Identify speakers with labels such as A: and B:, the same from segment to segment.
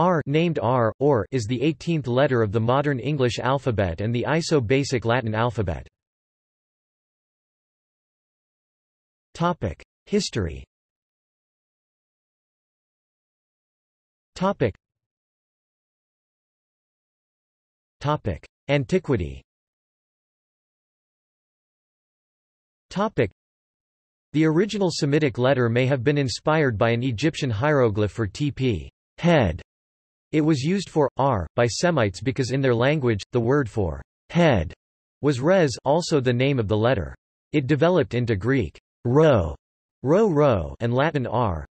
A: R named R, or is the 18th letter of the modern English alphabet and the ISO-basic Latin alphabet. Topic: History Topic. Topic: Antiquity Topic. The original Semitic letter may have been inspired by an Egyptian hieroglyph for tp head. It was used for r by Semites because in their language, the word for head was res also the name of the letter. It developed into Greek rho, rho rho and Latin r.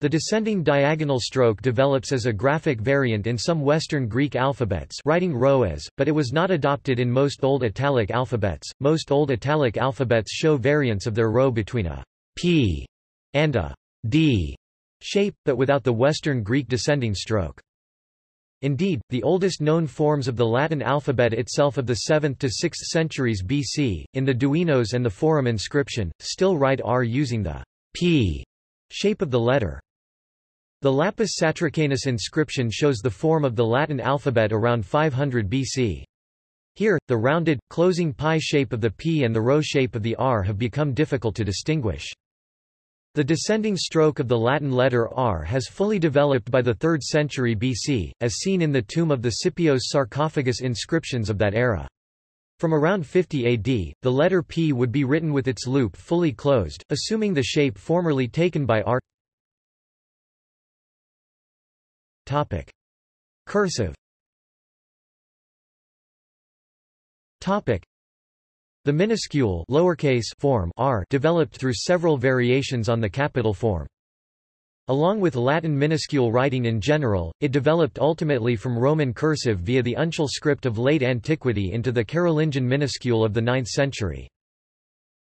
A: The descending diagonal stroke develops as a graphic variant in some Western Greek alphabets writing rho as, but it was not adopted in most Old Italic alphabets. Most Old Italic alphabets show variants of their rho between a p and a d shape, but without the Western Greek descending stroke. Indeed, the oldest known forms of the Latin alphabet itself of the 7th to 6th centuries BC, in the Duenos and the Forum inscription, still write R using the p shape of the letter. The Lapis Satricanus inscription shows the form of the Latin alphabet around 500 BC. Here, the rounded, closing pi shape of the P and the rho shape of the R have become difficult to distinguish. The descending stroke of the Latin letter R has fully developed by the 3rd century BC, as seen in the tomb of the Scipios sarcophagus inscriptions of that era. From around 50 AD, the letter P would be written with its loop fully closed, assuming the shape formerly taken by R. Topic. Cursive Topic. The minuscule lowercase form r developed through several variations on the capital form. Along with Latin minuscule writing in general, it developed ultimately from Roman cursive via the uncial script of late antiquity into the Carolingian minuscule of the 9th century.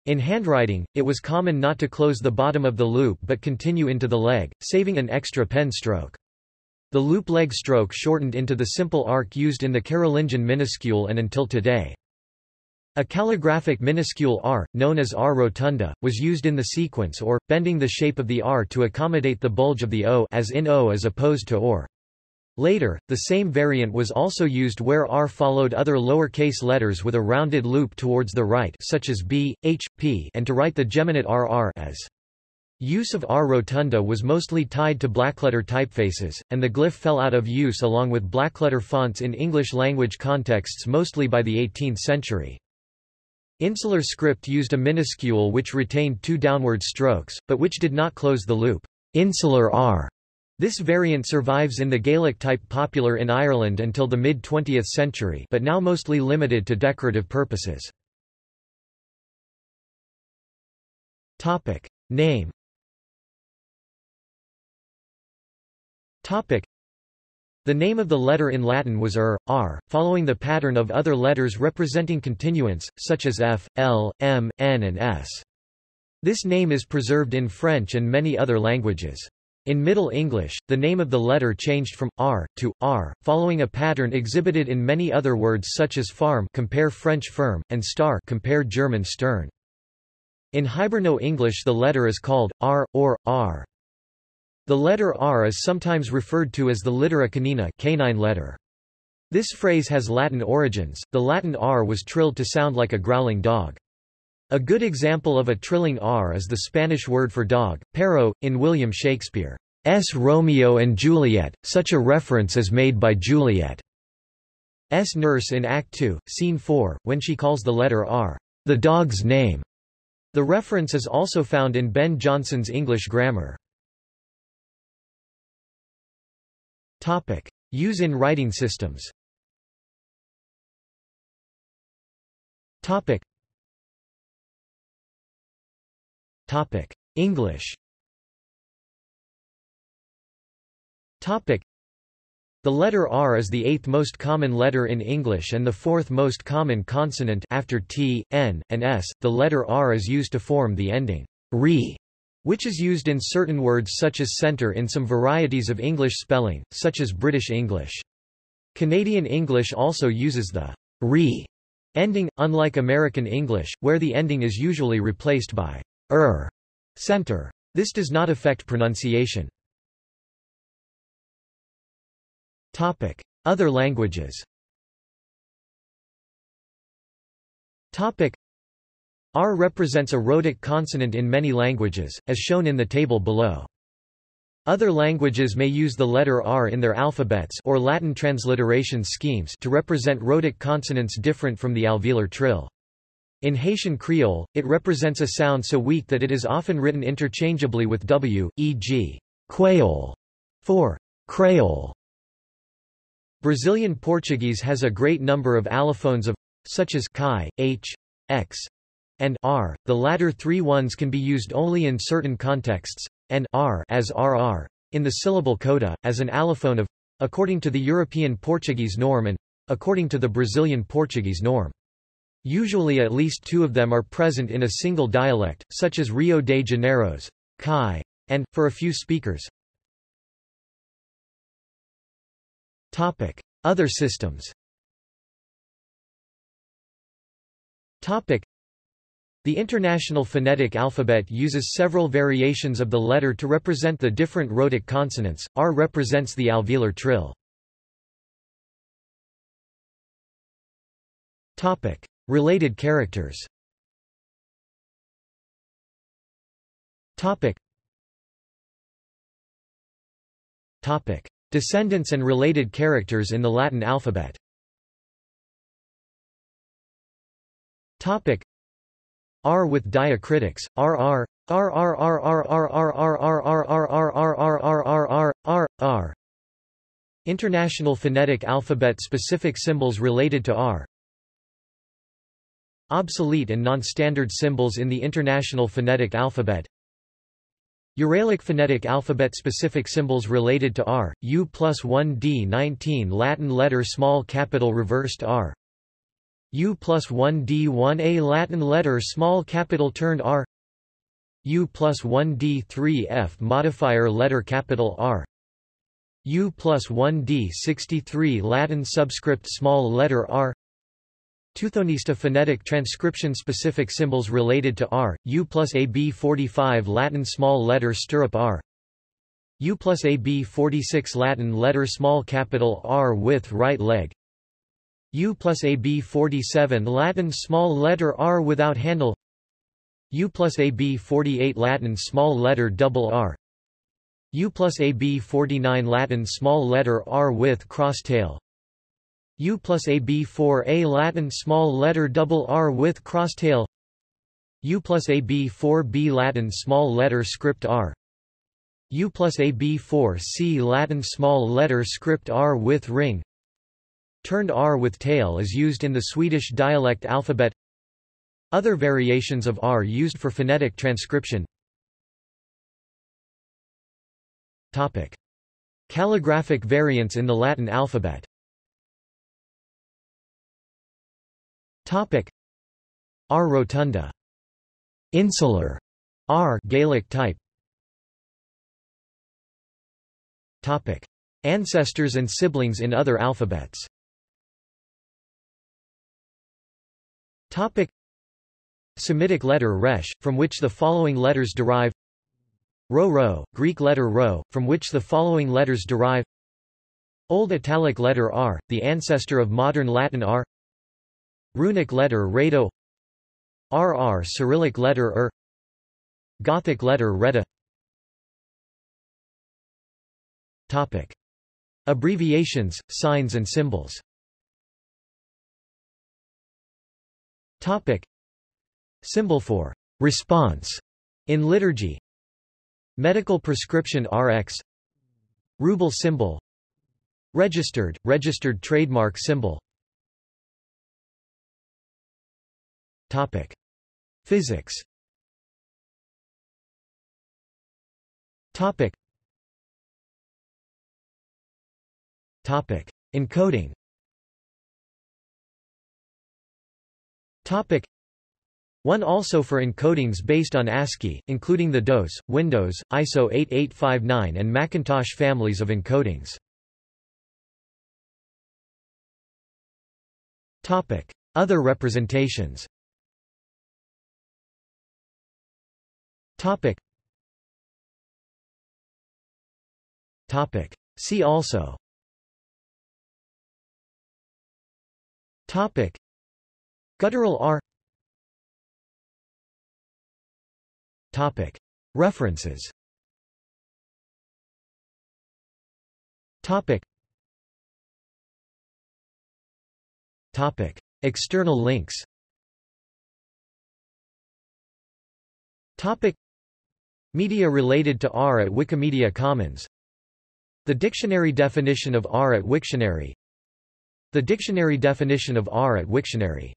A: In handwriting, it was common not to close the bottom of the loop but continue into the leg, saving an extra pen stroke. The loop leg stroke shortened into the simple arc used in the Carolingian minuscule and until today. A calligraphic minuscule r, known as r rotunda, was used in the sequence or, bending the shape of the r to accommodate the bulge of the o as in o as opposed to or. Later, the same variant was also used where r followed other lowercase letters with a rounded loop towards the right such as b, h, p and to write the geminate rr as Use of R rotunda was mostly tied to blackletter typefaces, and the glyph fell out of use along with blackletter fonts in English-language contexts mostly by the 18th century. Insular script used a minuscule which retained two downward strokes, but which did not close the loop. Insular R. This variant survives in the Gaelic type popular in Ireland until the mid-20th century but now mostly limited to decorative purposes. Name Topic. The name of the letter in Latin was er, r, following the pattern of other letters representing continuance, such as f, l, m, n and s. This name is preserved in French and many other languages. In Middle English, the name of the letter changed from r to r, following a pattern exhibited in many other words such as farm compare French firm, and star compare German stern. In Hiberno English the letter is called r, or, r. The letter R is sometimes referred to as the littera canina canine letter. This phrase has Latin origins, the Latin R was trilled to sound like a growling dog. A good example of a trilling R is the Spanish word for dog, perro, in William Shakespeare's Romeo and Juliet, such a reference is made by Juliet's nurse in Act 2, Scene 4, when she calls the letter R, the dog's name. The reference is also found in Ben Jonson's English grammar. Topic. Use in writing systems Topic. Topic. English Topic. The letter R is the eighth most common letter in English and the fourth most common consonant after T, N, and S. The letter R is used to form the ending re which is used in certain words such as centre in some varieties of English spelling, such as British English. Canadian English also uses the re ending, unlike American English, where the ending is usually replaced by er center. This does not affect pronunciation. Topic. Other languages Topic. R represents a rhotic consonant in many languages, as shown in the table below. Other languages may use the letter R in their alphabets or Latin transliteration schemes to represent rhotic consonants different from the alveolar trill. In Haitian Creole, it represents a sound so weak that it is often written interchangeably with W, e.g., quaole for creole. Brazilian Portuguese has a great number of allophones of such as chi, h, x, and r. The latter three ones can be used only in certain contexts, and r as rr in the syllable coda as an allophone of according to the European Portuguese norm and according to the Brazilian Portuguese norm. Usually at least two of them are present in a single dialect, such as Rio de Janeiro's kai, and, for a few speakers, Topic. Other systems Topic. The International Phonetic Alphabet uses several variations of the letter to represent the different rhotic consonants. R represents the alveolar trill. Topic: Related characters. Topic. Topic: Descendants and related characters in the Latin alphabet. Topic: R with diacritics, RR, RR International phonetic alphabet specific symbols related to R Obsolete and non-standard symbols in the International Phonetic Alphabet Uralic phonetic alphabet specific symbols related to R, U plus 1D 19 Latin letter small capital reversed R U plus 1 D 1 A Latin letter small capital turned R. U plus 1 D 3 F modifier letter capital R. U plus 1 D 63 Latin subscript small letter R. Teuthonista phonetic transcription specific symbols related to R, U plus AB 45 Latin small letter stirrup R. U plus AB 46 Latin letter small capital R with right leg U plus AB 47 Latin small letter r without handle. U plus AB 48 Latin small letter double r. U plus AB 49 Latin small letter r with cross tail U plus AB 4A Latin small letter double r with cross tail U plus AB 4B Latin small letter script r. U plus AB 4C Latin small letter script r with ring Turned R with tail is used in the Swedish dialect alphabet. Other variations of R used for phonetic transcription. Topic. Calligraphic variants in the Latin alphabet. Topic. R rotunda. Insular. R Gaelic type. Topic. Ancestors and siblings in other alphabets Topic. Semitic letter resh, from which the following letters derive Rho rho, Greek letter rho, from which the following letters derive Old Italic letter R, the ancestor of modern Latin R. Runic letter rado RR Cyrillic letter R. Gothic letter Reta. Topic. Abbreviations, signs and symbols Topic. Symbol for response in liturgy Medical prescription RX Ruble symbol Registered, registered trademark symbol Topic. Physics Topic. Topic. Encoding Topic. One also for encodings based on ASCII, including the DOS, Windows, ISO 8859 and Macintosh families of encodings. Topic. Other representations Topic. Topic. See also Topic. Guttural R Topic. References Topic. Topic. External links Topic. Media related to R at Wikimedia Commons The dictionary definition of R at Wiktionary The dictionary definition of R at Wiktionary